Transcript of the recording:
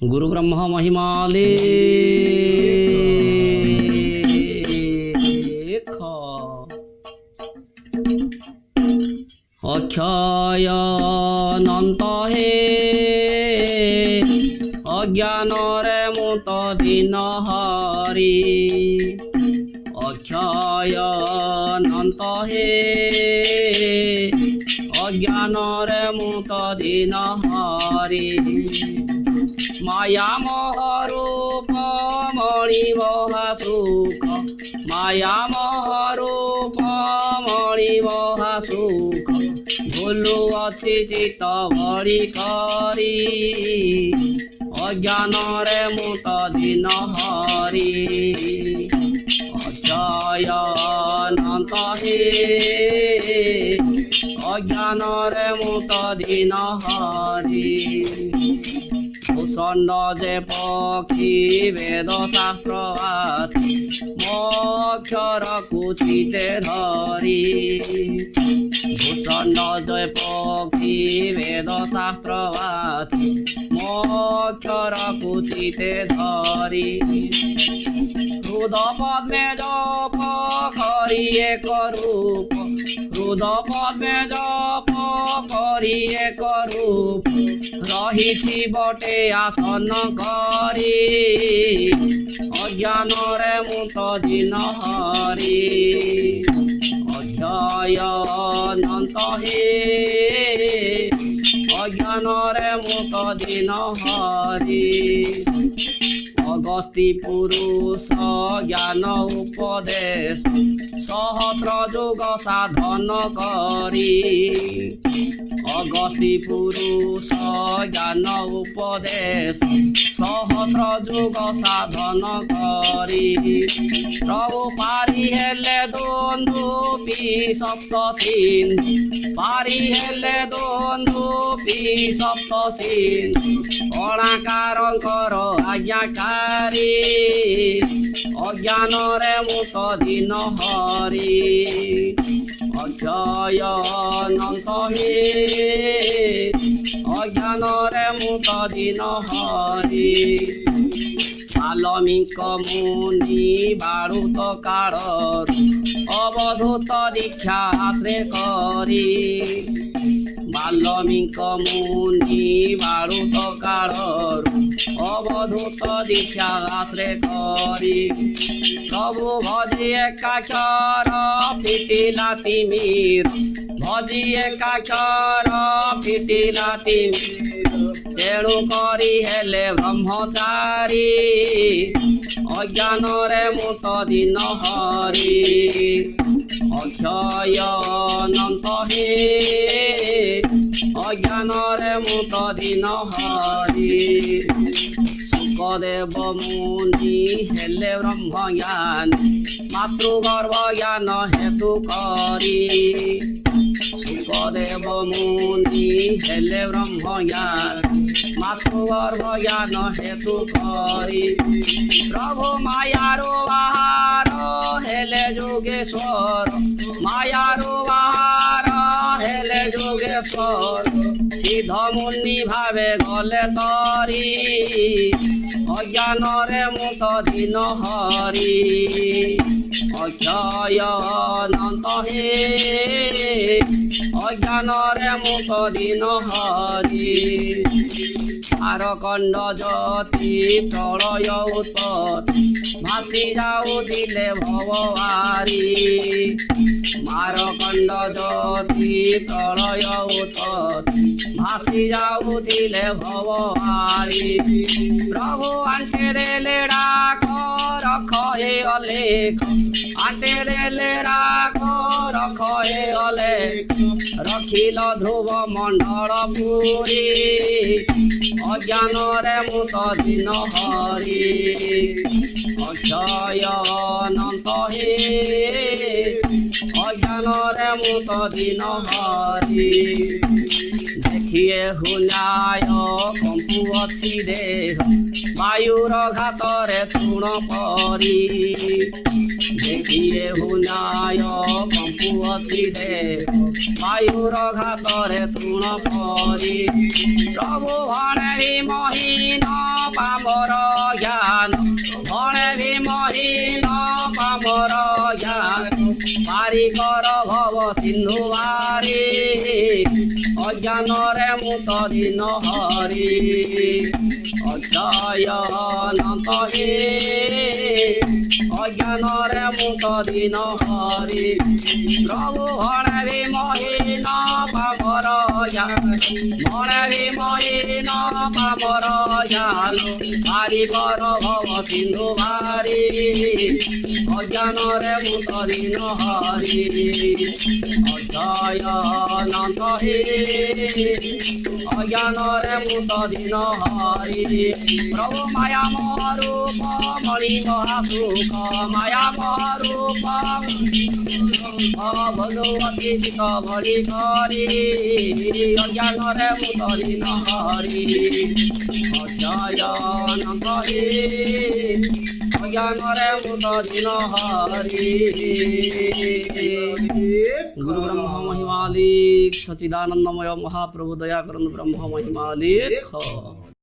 গুরু ব্রহ্ম মহিমালে অক্ষয় অনন্ত হে অজ্ঞানরে মুত দিন হরি অক্ষয় অনন্ত হে অজ্ঞানরে মুত দিন হরি মায়া মহরূপ মণিব সুখ মায়া মহরূপ মণিব সুখ ভুলু অছি চিত ভরি করি অজ্ঞানরে মুত দিন হরি অজয় অনন্ত হে অজ্ঞানরে মুত দিন হরি ভূষণ্ড যে পক্ষী বেদ শাস্ত্র আছে মক্ষর কুচিতে ধরি। ভূষণ্ড যে পক্ষী বেদ শাস্ত্র আছে মক্ষর কুচিতে ধরি। হৃদ পদ্মে জপ করি এক রূপ হৃদ পদ্মে জপ করি এক রূপ রহিছি বটে আসন করি। অজ্ঞানরে মুত দিন হরি। অক্ষয় অনন্ত হে। অজ্ঞানরে মুত দিন হরি। অগস্তি পুরুষ জ্ঞান উপদেশ সহস্র যুগ সাধন করি আদি পুরুষ, জ্ঞান উপদেশ, সহস্র যুগ সাধন করি। প্রভু পারি হেলে দন্দুপি সপ্ত সিন্ধু। পারি হেলে দন্দুপি সপ্ত সিন্ধু। অণাকারঙ্কর আজ্ঞাকারী, অজ্ঞানরে মুত দিন হরি। জয়নন্তহে। অজ্ঞানরে মুত দিন হরে। আলমিক মুনি বারুত কারণ অবধূত দীক্ষা আশ্রে করি বাল্যমিক মুনি বারুত কারণ অবধূত দীক্ষা আশ্রে করি প্রভু ভজিয়ে কাচর পিটিলা তিমির ভজিয়ে কাচর পিটিলা তিমির তেণু করি হেলে ব্রহ্মচারী অজ্ঞানরে মুত দিন হরি অক্ষয়নন্ত হে। অজ্ঞানরে মুত দিন হরি দেব মুনি হেলে ব্রহ্মজ্ঞান। মাতৃগর্ভ জ্ঞান হেতু করি। দেব মুনি হেলে ব্রহ্মজ্ঞান। মাতৃগর্ভ জ্ঞান হেতু করি প্রভু মায়ার বাহার হেলে যোগেশ্বর। মায়ার বাহার হেলে যোগেশ্বর। সিদ্ধ মুনি ভাবে গলে তরি। অজ্ঞানরে মুত দিন হরি। অক্ষয় অনন্ত হে। অজ্ঞানরে মুত দিন হরি। আরকণ্ড জ্যোতি প্রলয় উৎপত্তি ভাসিরাও দিলে ভবারি মারকণ্ড জ্যোতি প্রলয় উৎপত্তি ভাসিরাও দিলে ভবারি প্রভু আন্টেরে লেড়া রখ হে অলেখ। আন্টেরে লেড়া রখ হে অলেখ। রখিল ধ্রুব মণ্ডল পুরী। অজ্ঞানরে মুত দিন হরি অক্ষয় দেব দিন ভরি দেখিয়ে হুলায় অছি দেহ, বায়ুর ঘাতরে তৃণ পরি। দেখিয়ে হুলায় অছি দেহ, বায়ুর ঘাতরে তৃণ পরি। প্রভু ভণেরি মহিন পামর জ্ঞান ভণেরি মহিন পামর জ্ঞান। পারি কর সিন্ধুবারে অজানরে মুতরি নহরে অজয়নন্ত হে অজানরে মুতরি নহরে প্রভু হরে মহে ন পাবর মরে মহে ন পাবর জালো ভারি বর ভব সিন্ধু ভারী। জানরে মুতরি নহরি অজয়নন্দ হে অজ্ঞানরে মুতরি নহরি প্রভু মায়া মরূপ মণি মহাসুখ মায়া মরূপ ভগবতী বিক ভরি হরি অজ্ঞানরে মুতরি নহরি অজয়নন্দ হে गुरु ब्रह्म महिमालिक सचिदानंदमय महाप्रभु दया कर ब्रह्म महिमालिक